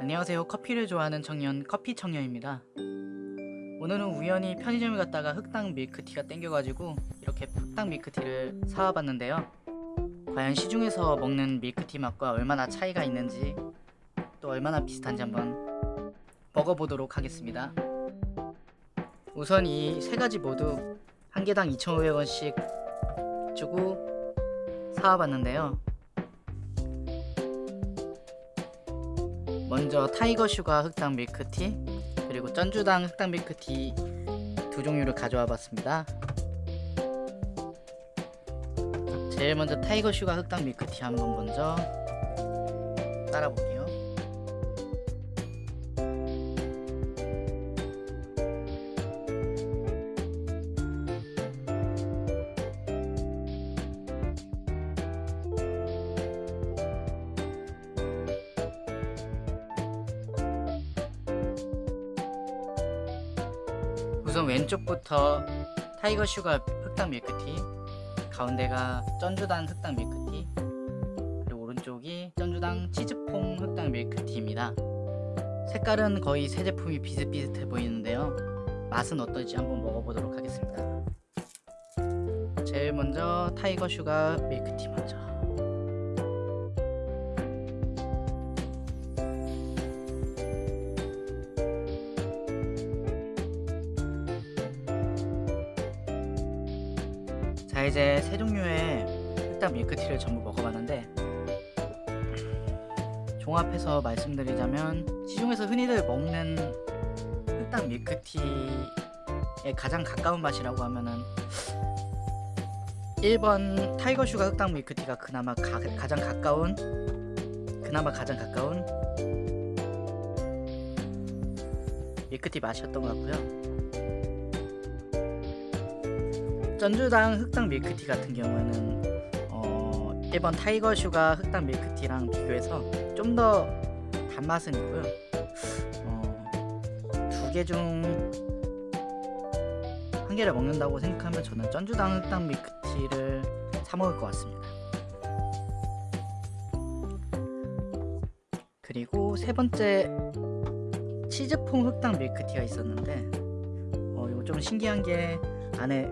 안녕하세요. 커피를 좋아하는 청년 커피 청년입니다. 오늘은 우연히 편의점에 갔다가 흑당 밀크티가 땡겨가지고 이렇게 흑당 밀크티를 사와봤는데요. 과연 시중에서 먹는 밀크티 맛과 얼마나 차이가 있는지 또 얼마나 비슷한지 한번 먹어보도록 하겠습니다. 우선 이 세 가지 모두 한 개당 2,500원씩 주고 사와봤는데요. 먼저 Tiger Sugar 흑당 밀크티 그리고 쩐주당 흑당 밀크티 두 종류를 가져와 봤습니다. 제일 먼저 Tiger Sugar 흑당 밀크티 한번 먼저 따라 볼게요. 우선 왼쪽부터 Tiger Sugar 흑당 밀크티 가운데가 쩐주당 흑당 밀크티 그리고 오른쪽이 쩐주당 치즈퐁 흑당 밀크티입니다. 색깔은 거의 세 제품이 비슷비슷해 보이는데요. 맛은 어떨지 한번 먹어보도록 하겠습니다. 제일 먼저 Tiger Sugar 밀크티 먼저 자 이제 세 종류의 흑당 밀크티를 전부 먹어봤는데 종합해서 말씀드리자면 시중에서 흔히들 먹는 흑당 밀크티에 가장 가까운 맛이라고 하면은 1번 Tiger Sugar 흑당 밀크티가 그나마 가, 가장 가까운 그나마 가장 가까운 밀크티 맛이었던 것 같고요 쩐주당 흑당 밀크티 같은 경우에는 어, 1번 Tiger Sugar 흑당 밀크티랑 비교해서 좀 더 단맛은 있고요. 어, 두개 중 한 개를 먹는다고 생각하면 저는 쩐주당 흑당 밀크티를 사 먹을 것 같습니다. 그리고 세 번째 치즈퐁 흑당 밀크티가 있었는데 어, 이거 좀 신기한 게 안에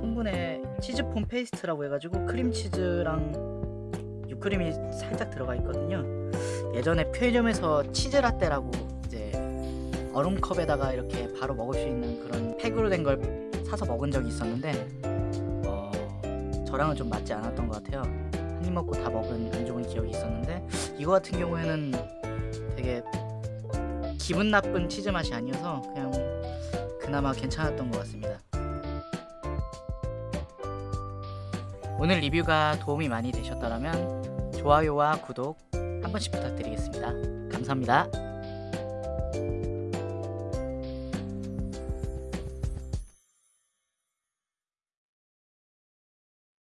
성분에 치즈 foam 페이스트라고 해가지고 크림치즈랑 유크림이 살짝 들어가 있거든요. 예전에 편의점에서 치즈라떼라고 이제 얼음컵에다가 이렇게 바로 먹을 수 있는 그런 팩으로 된 걸 사서 먹은 적이 있었는데 어, 저랑은 좀 맞지 않았던 것 같아요. 한 입 먹고 다 먹은 안 좋은 기억이 있었는데 이거 같은 경우에는 되게 기분 나쁜 치즈 맛이 아니어서 그냥 그나마 괜찮았던 것 같습니다 오늘 리뷰가 도움이 많이 되셨다면 좋아요와 구독 한 번씩 부탁드리겠습니다. 감사합니다.